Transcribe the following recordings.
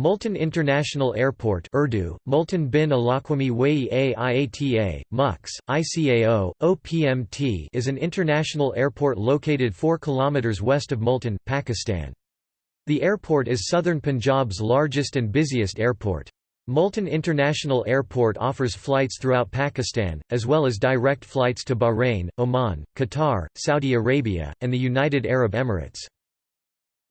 Multan International Airport Urdu, Multan bin Alaquami Wai a IATA, MUX, ICAO, OPMT is an international airport located 4 km west of Multan, Pakistan. The airport is southern Punjab's largest and busiest airport. Multan International Airport offers flights throughout Pakistan, as well as direct flights to Bahrain, Oman, Qatar, Saudi Arabia, and the United Arab Emirates.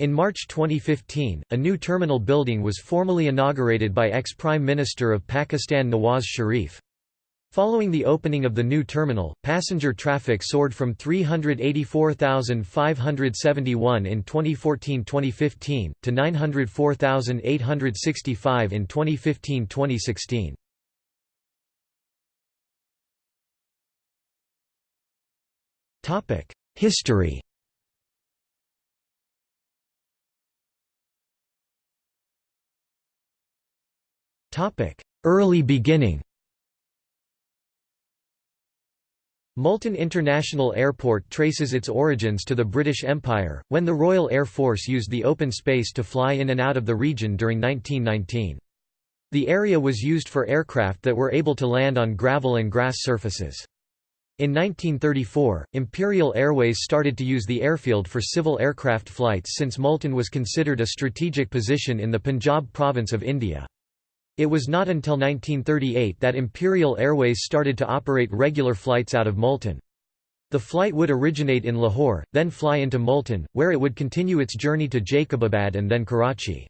In March 2015, a new terminal building was formally inaugurated by ex-Prime Minister of Pakistan Nawaz Sharif. Following the opening of the new terminal, passenger traffic soared from 384,571 in 2014-2015, to 904,865 in 2015-2016. History Early beginning Multan International Airport traces its origins to the British Empire, when the Royal Air Force used the open space to fly in and out of the region during 1919. The area was used for aircraft that were able to land on gravel and grass surfaces. In 1934, Imperial Airways started to use the airfield for civil aircraft flights since Multan was considered a strategic position in the Punjab province of India. It was not until 1938 that Imperial Airways started to operate regular flights out of Multan. The flight would originate in Lahore, then fly into Multan, where it would continue its journey to Jacobabad and then Karachi.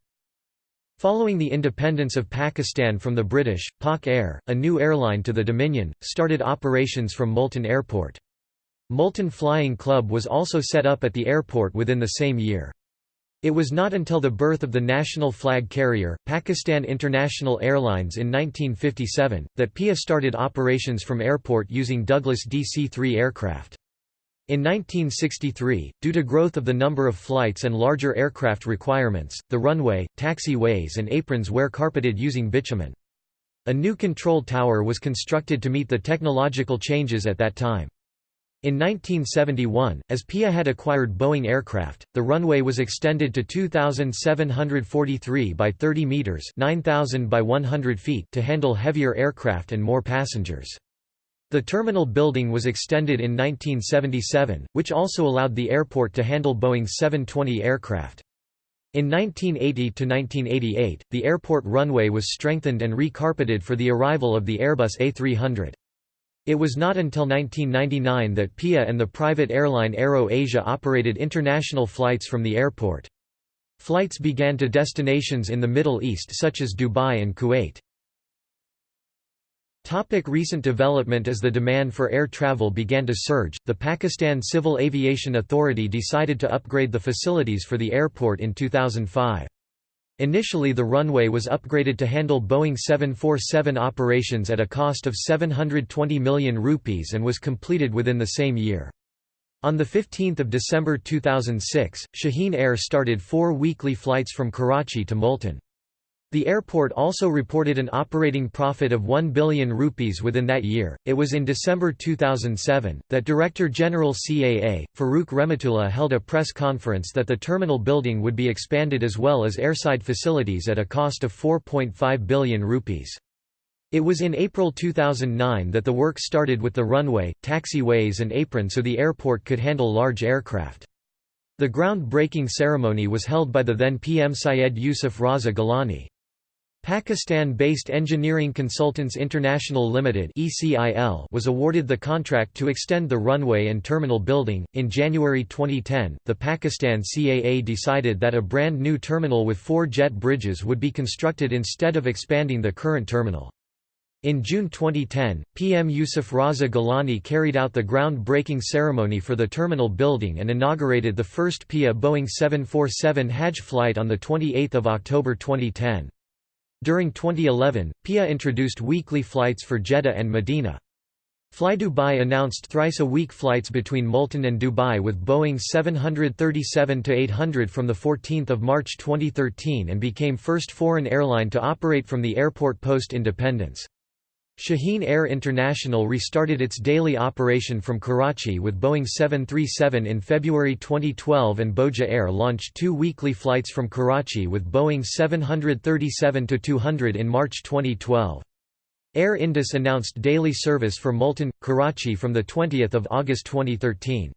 Following the independence of Pakistan from the British, Pak Air, a new airline to the Dominion, started operations from Multan Airport. Multan Flying Club was also set up at the airport within the same year. It was not until the birth of the national flag carrier, Pakistan International Airlines in 1957, that PIA started operations from airport using Douglas DC-3 aircraft. In 1963, due to growth of the number of flights and larger aircraft requirements, the runway, taxiways and aprons were carpeted using bitumen. A new control tower was constructed to meet the technological changes at that time. In 1971, as PIA had acquired Boeing aircraft, the runway was extended to 2,743 by 30 meters (9,000 by 100 feet) to handle heavier aircraft and more passengers. The terminal building was extended in 1977, which also allowed the airport to handle Boeing 720 aircraft. In 1980–1988, the airport runway was strengthened and recarpeted for the arrival of the Airbus A300. It was not until 1999 that PIA and the private airline Aero Asia operated international flights from the airport. Flights began to destinations in the Middle East such as Dubai and Kuwait. Topic recent development As the demand for air travel began to surge, the Pakistan Civil Aviation Authority decided to upgrade the facilities for the airport in 2005. Initially the runway was upgraded to handle Boeing 747 operations at a cost of 720 million rupees and was completed within the same year. On 15 December 2006, Shaheen Air started four weekly flights from Karachi to Multan. The airport also reported an operating profit of 1 billion rupees within that year. It was in December 2007 that Director General CAA, Farooq Rehmatullah held a press conference that the terminal building would be expanded as well as airside facilities at a cost of 4.5 billion rupees. It was in April 2009 that the work started with the runway, taxiways and apron so the airport could handle large aircraft. The ground-breaking ceremony was held by the then PM Syed Yusuf Raza Gilani. Pakistan-based Engineering Consultants International Limited (ECIL) was awarded the contract to extend the runway and terminal building. In January 2010, the Pakistan CAA decided that a brand new terminal with four jet bridges would be constructed instead of expanding the current terminal. In June 2010, PM Yusuf Raza Gilani carried out the ground-breaking ceremony for the terminal building and inaugurated the first PIA Boeing 747 Hajj flight on 28 October 2010. During 2011, PIA introduced weekly flights for Jeddah and Medina. Fly Dubai announced thrice-a-week flights between Multan and Dubai with Boeing 737-800 from 14 March 2013 and became first foreign airline to operate from the airport post-independence. Shaheen Air International restarted its daily operation from Karachi with Boeing 737 in February 2012 and Bhoja Air launched two weekly flights from Karachi with Boeing 737-200 in March 2012. Air Indus announced daily service for Multan, Karachi from 20 August 2013.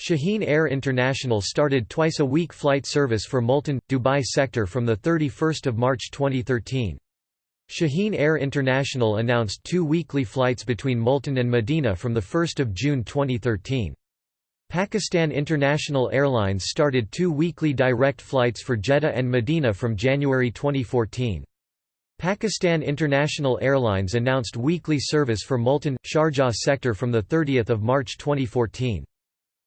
Shaheen Air International started twice-a-week flight service for Multan, Dubai sector from 31 March 2013. Shaheen Air International announced two weekly flights between Multan and Medina from 1 June 2013. Pakistan International Airlines started two weekly direct flights for Jeddah and Medina from January 2014. Pakistan International Airlines announced weekly service for Multan, Sharjah sector from 30 March 2014.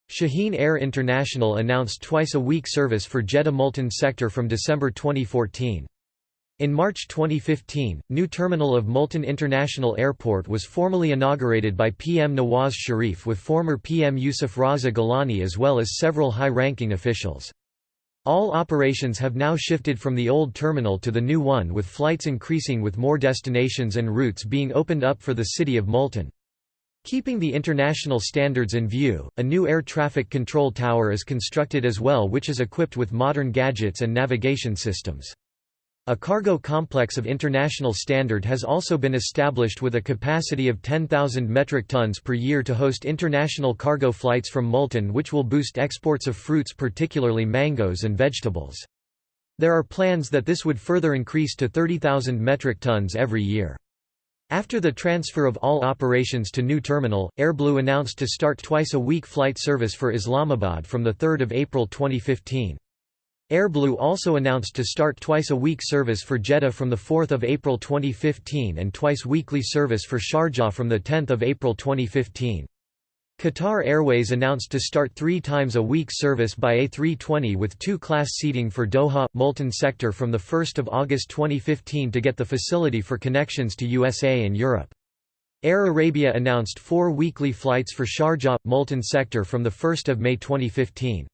Shaheen Air International announced twice-a-week service for Jeddah Multan sector from December 2014. In March 2015, new terminal of Multan International Airport was formally inaugurated by PM Nawaz Sharif with former PM Yusuf Raza Gilani as well as several high-ranking officials. All operations have now shifted from the old terminal to the new one with flights increasing with more destinations and routes being opened up for the city of Multan. Keeping the international standards in view, a new air traffic control tower is constructed as well which is equipped with modern gadgets and navigation systems. A cargo complex of international standard has also been established with a capacity of 10,000 metric tons per year to host international cargo flights from Multan which will boost exports of fruits particularly mangoes and vegetables. There are plans that this would further increase to 30,000 metric tons every year. After the transfer of all operations to new terminal, AirBlue announced to start twice-a-week flight service for Islamabad from 3 April 2015. AirBlue also announced to start twice-a-week service for Jeddah from 4 April 2015 and twice-weekly service for Sharjah from 10 April 2015. Qatar Airways announced to start three times a week service by A320 with two-class seating for Doha, Multan sector from 1 August 2015 to get the facility for connections to USA and Europe. Air Arabia announced four weekly flights for Sharjah, Multan sector from 1 May 2015.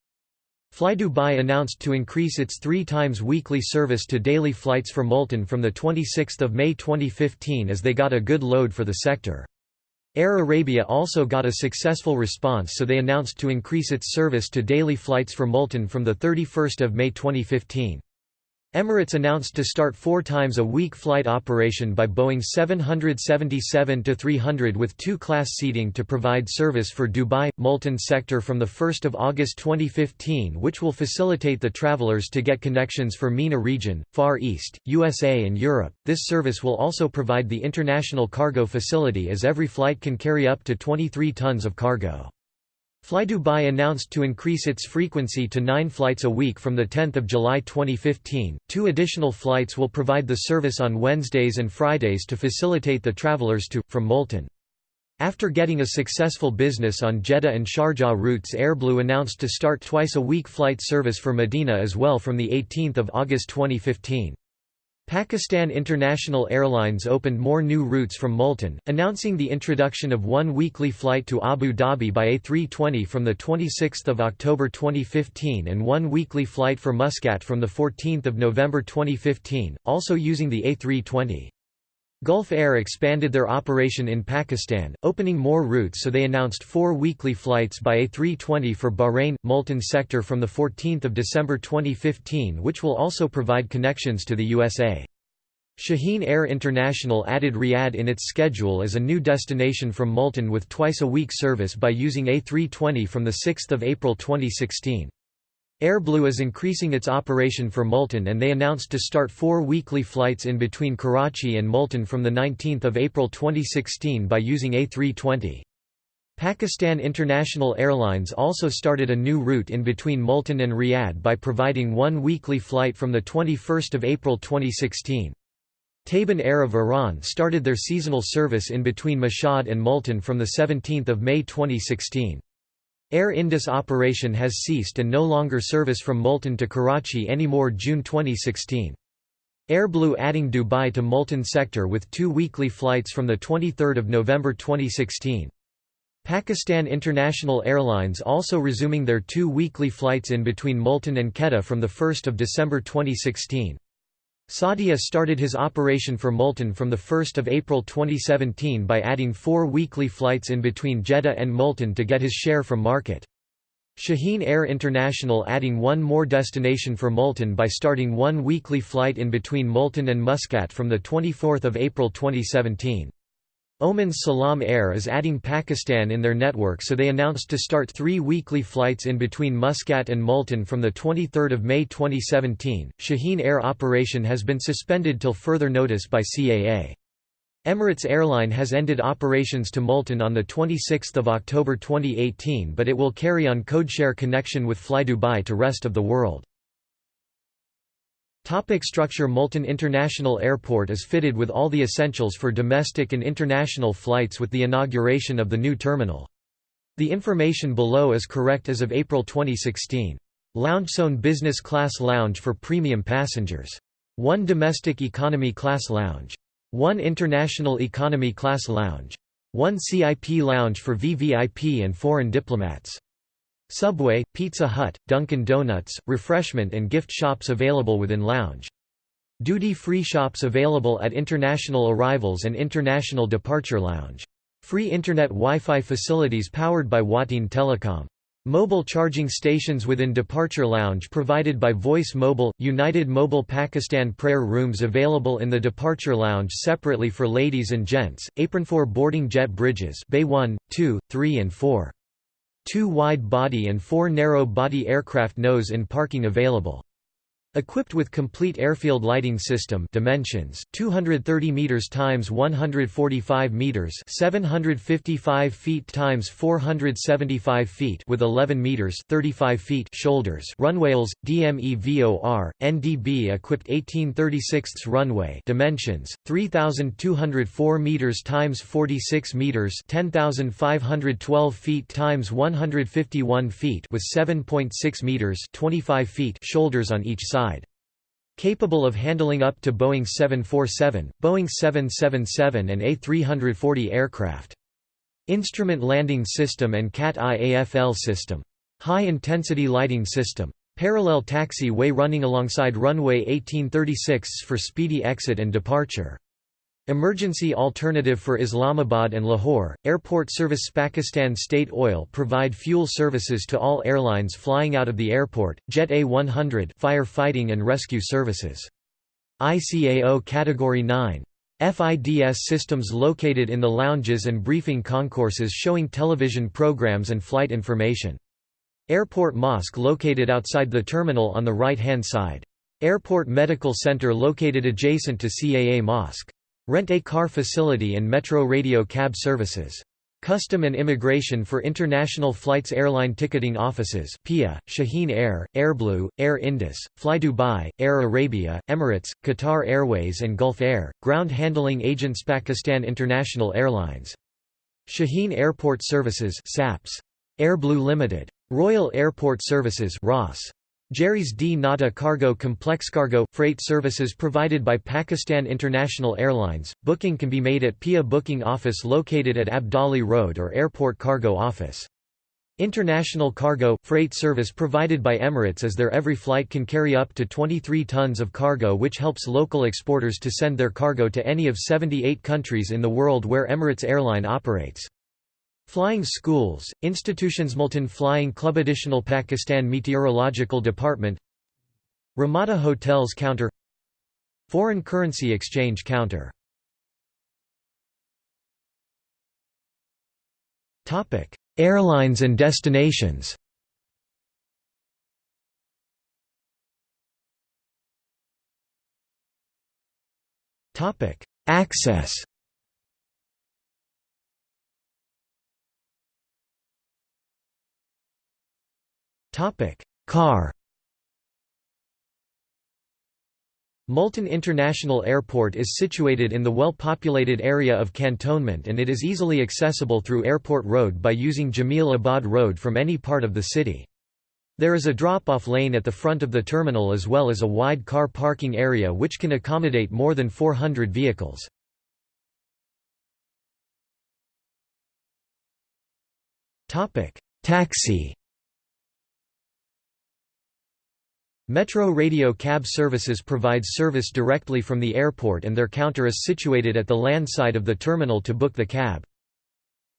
FlyDubai announced to increase its three times weekly service to daily flights for Multan from 26 May 2015 as they got a good load for the sector. Air Arabia also got a successful response so they announced to increase its service to daily flights for Multan from 31 May 2015. Emirates announced to start four times a week flight operation by Boeing 777-300 with two-class seating to provide service for Dubai, Multan sector from 1 August 2015 which will facilitate the travelers to get connections for MENA region, Far East, USA and Europe. This service will also provide the international cargo facility as every flight can carry up to 23 tons of cargo. FlyDubai announced to increase its frequency to nine flights a week from 10 July 2015. Two additional flights will provide the service on Wednesdays and Fridays to facilitate the travelers to, from Multan. After getting a successful business on Jeddah and Sharjah routes AirBlue announced to start twice a week flight service for Medina as well from 18 August 2015. Pakistan International Airlines opened more new routes from Multan, announcing the introduction of one weekly flight to Abu Dhabi by A320 from 26 October 2015 and one weekly flight for Muscat from 14 November 2015, also using the A320. Gulf Air expanded their operation in Pakistan, opening more routes so they announced four weekly flights by A320 for Bahrain, Multan sector from 14 December 2015 which will also provide connections to the USA. Shaheen Air International added Riyadh in its schedule as a new destination from Multan with twice-a-week service by using A320 from 6 April 2016. AirBlue is increasing its operation for Multan and they announced to start four weekly flights in between Karachi and Multan from 19 April 2016 by using A320. Pakistan International Airlines also started a new route in between Multan and Riyadh by providing one weekly flight from 21 April 2016. Taban Air of Iran started their seasonal service in between Mashhad and Multan from 17 May 2016. Air Indus operation has ceased and no longer service from Multan to Karachi anymore June 2016. AirBlue adding Dubai to Multan sector with two weekly flights from 23 November 2016. Pakistan International Airlines also resuming their two weekly flights in between Multan and Quetta from 1 December 2016. Saudia started his operation for Multan from 1 April 2017 by adding four weekly flights in between Jeddah and Multan to get his share from market. Shaheen Air International adding one more destination for Multan by starting one weekly flight in between Multan and Muscat from 24 April 2017. Oman's Salam Air is adding Pakistan in their network so they announced to start three weekly flights in between Muscat and Multan from 23 May 2017. Shaheen Air operation has been suspended till further notice by CAA. Emirates Airline has ended operations to Multan on 26 October 2018 but it will carry on codeshare connection with Fly Dubai to rest of the world. Topic structure Multan International Airport is fitted with all the essentials for domestic and international flights with the inauguration of the new terminal. The information below is correct as of April 2016. LoungeZone Business Class Lounge for premium passengers. 1 Domestic Economy Class Lounge. 1 International Economy Class Lounge. 1 CIP Lounge for VVIP and foreign diplomats. Subway, Pizza Hut, Dunkin' Donuts, refreshment and gift shops available within lounge. Duty-free shops available at international arrivals and international departure lounge. Free Internet Wi-Fi facilities powered by Wateen Telecom. Mobile charging stations within Departure Lounge provided by Voice Mobile, United Mobile Pakistan prayer rooms available in the Departure Lounge separately for ladies and gents, apron 4 boarding jet bridges Bay 1, 2, 3 and 4. Two wide-body and four narrow-body aircraft nose in parking available. Equipped with complete airfield lighting system dimensions 230 meters times 145 meters 755 feet times 475 feet with 11 meters 35 feet shoulders runways DMEVOR NDB equipped 1836 runway dimensions 3204 meters times 46 meters 10512 feet times 151 feet with 7.6 meters 25 feet shoulders on each side side. Capable of handling up to Boeing 747, Boeing 777 and A340 aircraft. Instrument landing system and CAT-IAFL system. High-intensity lighting system. Parallel taxi way running alongside runway 1836 for speedy exit and departure. Emergency alternative for Islamabad and Lahore, airport service Pakistan State Oil provide fuel services to all airlines flying out of the airport, Jet A100 firefighting and rescue services. ICAO Category 9. FIDS systems located in the lounges and briefing concourses showing television programs and flight information. Airport Mosque located outside the terminal on the right-hand side. Airport Medical Center located adjacent to CAA Mosque. Rent-a-car facility and metro radio cab services. Custom and Immigration for International Flights Airline Ticketing Offices PIA, Shaheen Air, Airblue, Air Indus, Fly Dubai, Air Arabia, Emirates, Qatar Airways and Gulf Air, Ground Handling Agents Pakistan International Airlines. Shaheen Airport Services SAPS. Airblue Limited. Royal Airport Services ROS. Gerry's dnata Cargo Complex Cargo freight services provided by Pakistan International Airlines. Booking can be made at PIA Booking Office located at Abdali Road or Airport Cargo Office. International cargo freight service provided by Emirates as their every flight can carry up to 23 tons of cargo which helps local exporters to send their cargo to any of 78 countries in the world where Emirates Airline operates. Flying schools, institutions Multan Flying Club Additional Pakistan Meteorological Department Ramada Hotels Counter Foreign Currency Exchange Counter Airlines and destinations. Access Topic: Car. Multan International Airport is situated in the well-populated area of Cantonment and it is easily accessible through Airport Road by using Jamil Abad Road from any part of the city. There is a drop-off lane at the front of the terminal as well as a wide car parking area which can accommodate more than 400 vehicles. Taxi Metro Radio Cab Services provides service directly from the airport and their counter is situated at the land side of the terminal to book the cab.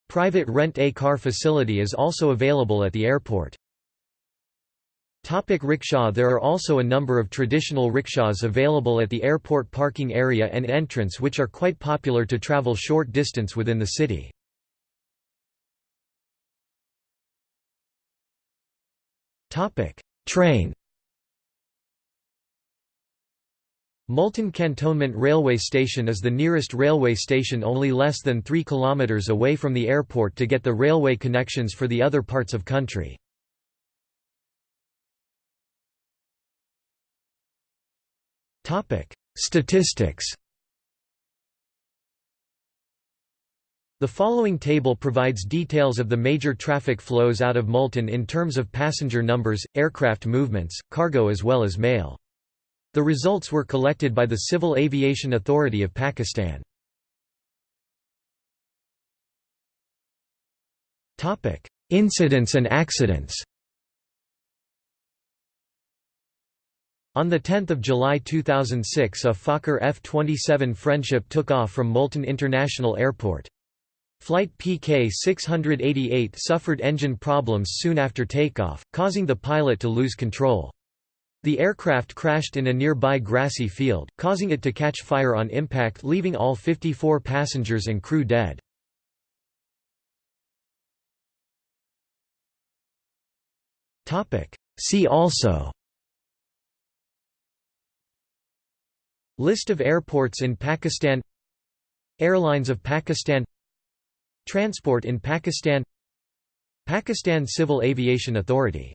Private rent-a-car facility is also available at the airport. Topic rickshaw There are also a number of traditional rickshaws available at the airport parking area and entrance which are quite popular to travel short distance within the city. Train Multan Cantonment Railway Station is the nearest railway station only less than 3 km away from the airport to get the railway connections for the other parts of country. Statistics The following table provides details of the major traffic flows out of Multan in terms of passenger numbers, aircraft movements, cargo as well as mail. The results were collected by the Civil Aviation Authority of Pakistan. Incidents and accidents On 10 July 2006 a Fokker F-27 Friendship took off from Multan International Airport. Flight PK-688 suffered engine problems soon after takeoff, causing the pilot to lose control. The aircraft crashed in a nearby grassy field, causing it to catch fire on impact leaving all 54 passengers and crew dead. See also. List of airports in Pakistan. Airlines of Pakistan. Transport in Pakistan. Pakistan Civil Aviation Authority